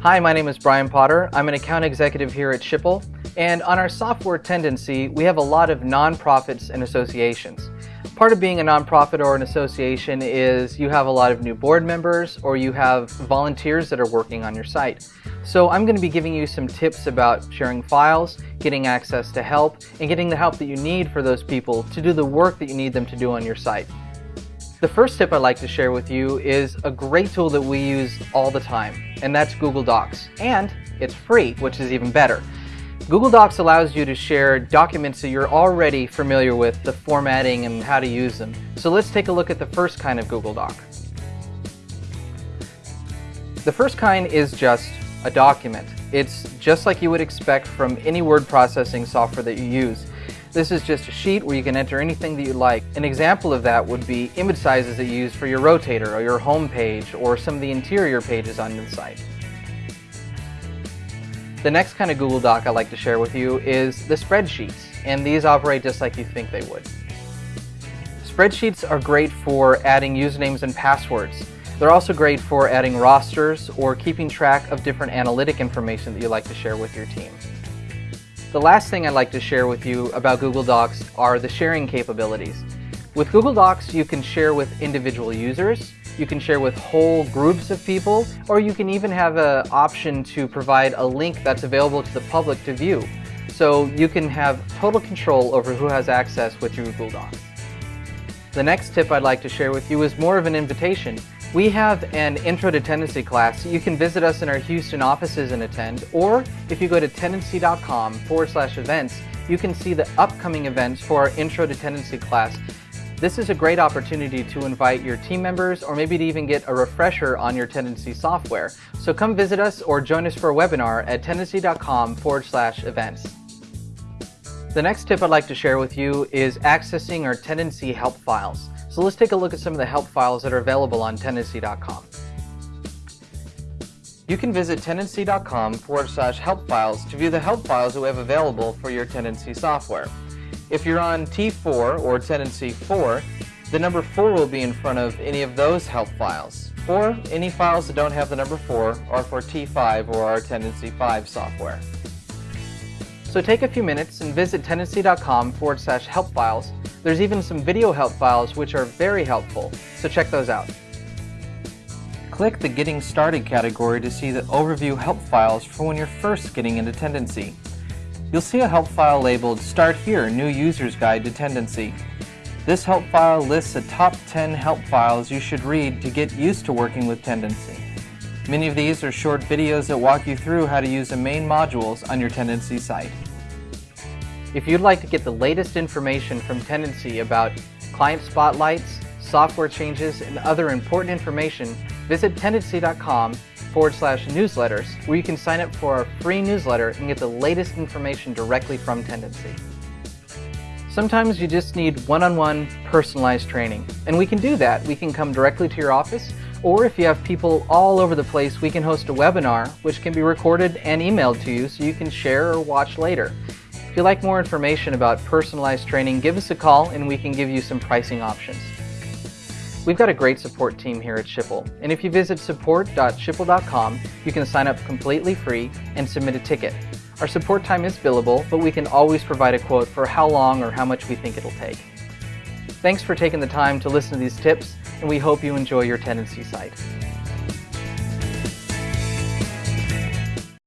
Hi, my name is Brian Potter. I'm an account executive here at Schipul. And on our software Tendenci, we have a lot of nonprofits and associations. Part of being a nonprofit or an association is you have a lot of new board members or you have volunteers that are working on your site. So I'm going to be giving you some tips about sharing files, getting access to help, and getting the help that you need for those people to do the work that you need them to do on your site. The first tip I'd like to share with you is a great tool that we use all the time, and that's Google Docs. And it's free, which is even better. Google Docs allows you to share documents that you're already familiar with, the formatting and how to use them. So let's take a look at the first kind of Google Doc. The first kind is just a document. It's just like you would expect from any word processing software that you use. This is just a sheet where you can enter anything that you like. An example of that would be image sizes that you use for your rotator or your home page or some of the interior pages on the site. The next kind of Google Doc I like to share with you is the spreadsheets, and these operate just like you think they would. Spreadsheets are great for adding usernames and passwords. They're also great for adding rosters or keeping track of different analytic information that you like to share with your team. The last thing I'd like to share with you about Google Docs are the sharing capabilities. With Google Docs, you can share with individual users, you can share with whole groups of people, or you can even have an option to provide a link that's available to the public to view. So you can have total control over who has access with your Google Docs. The next tip I'd like to share with you is more of an invitation. We have an Intro to Tendenci class. You can visit us in our Houston offices and attend, or if you go to tendenci.com forward slash events, you can see the upcoming events for our Intro to Tendenci class. This is a great opportunity to invite your team members or maybe to even get a refresher on your Tendenci software. So come visit us or join us for a webinar at tendenci.com forward slash events. The next tip I'd like to share with you is accessing our Tendenci help files. So let's take a look at some of the help files that are available on Tendenci.com. You can visit Tendenci.com forward slash help files to view the help files that we have available for your Tendenci software. If you're on T4 or Tendenci 4, the number 4 will be in front of any of those help files. Or any files that don't have the number 4 are for T5 or our Tendenci 5 software. So take a few minutes and visit Tendenci.com forward slash help files there's even some video help files which are very helpful, so check those out. Click the Getting Started category to see the overview help files for when you're first getting into Tendenci. You'll see a help file labeled Start Here New User's Guide to Tendenci. This help file lists the top 10 help files you should read to get used to working with Tendenci. Many of these are short videos that walk you through how to use the main modules on your Tendenci site. If you'd like to get the latest information from Tendenci about client spotlights, software changes, and other important information, visit tendenci.com forward slash newsletters where you can sign up for our free newsletter and get the latest information directly from Tendenci. Sometimes you just need one-on-one -on -one personalized training, and we can do that. We can come directly to your office, or if you have people all over the place, we can host a webinar which can be recorded and emailed to you so you can share or watch later. If you'd like more information about personalized training, give us a call and we can give you some pricing options. We've got a great support team here at Schipul, and if you visit support.schipul.com, you can sign up completely free and submit a ticket. Our support time is billable, but we can always provide a quote for how long or how much we think it'll take. Thanks for taking the time to listen to these tips, and we hope you enjoy your Tendenci site.